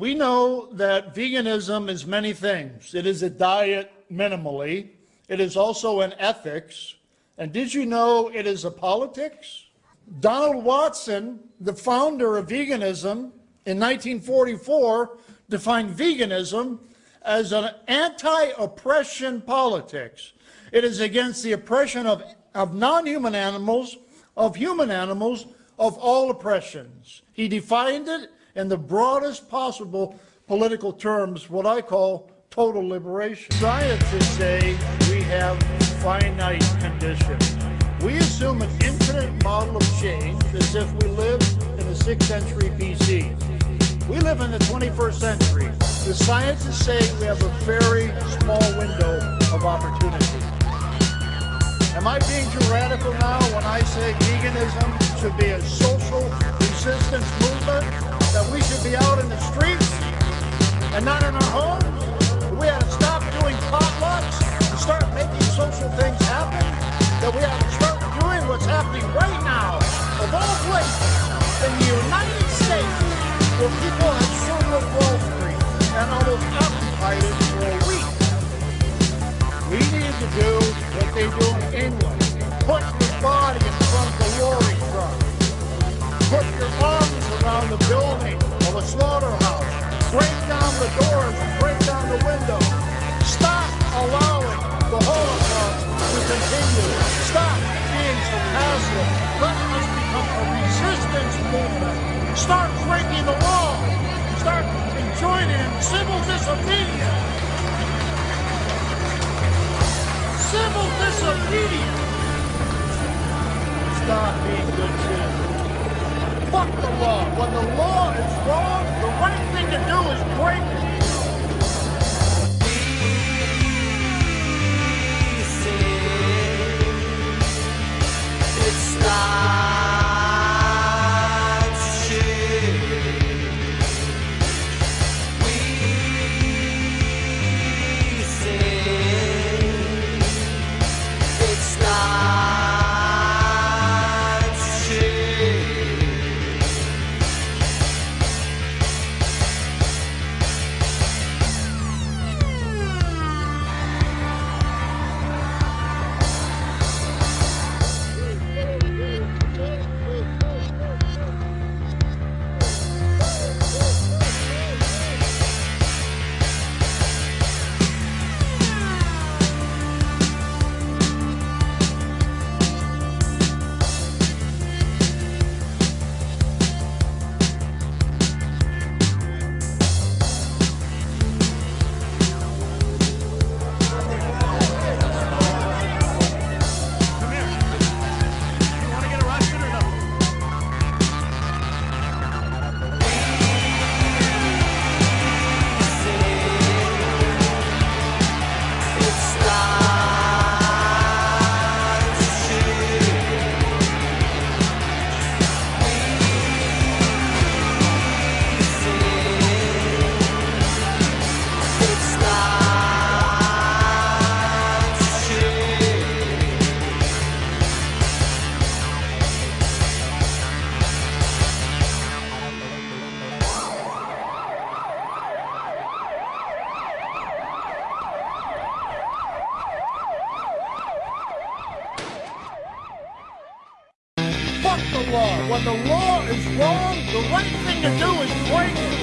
We know that veganism is many things. It is a diet minimally. It is also an ethics. And did you know it is a politics? Donald Watson, the founder of veganism in 1944, defined veganism as an anti-oppression politics. It is against the oppression of, of non-human animals, of human animals, of all oppressions. He defined it in the broadest possible political terms, what I call total liberation. Scientists say we have finite conditions. We assume an infinite model of change as if we lived in the 6th century BC. We live in the 21st century. The scientists say we have a very small window of opportunity. Am I being too radical now when I say veganism should be a social resistance movement? That we should be out in the streets and not in our homes? We have to stop doing potlucks and start making social things happen? That we have to start doing what's happening right now, of all places, in the United States, where people have circled Wall Street and almost occupied it for a week. We need to do what they do in England. Put Put your arms around the building of a slaughterhouse. Break down the doors break down the windows. Stop allowing the Holocaust to continue. Stop being so passive. Let us become a resistance movement. Start breaking the law. Start joining in civil disobedience. Civil disobedience. Stop being good citizens. Fuck the law. When the law is wrong, the right thing to do is break it. Fuck the law. When the law is wrong, the right thing to do is break it.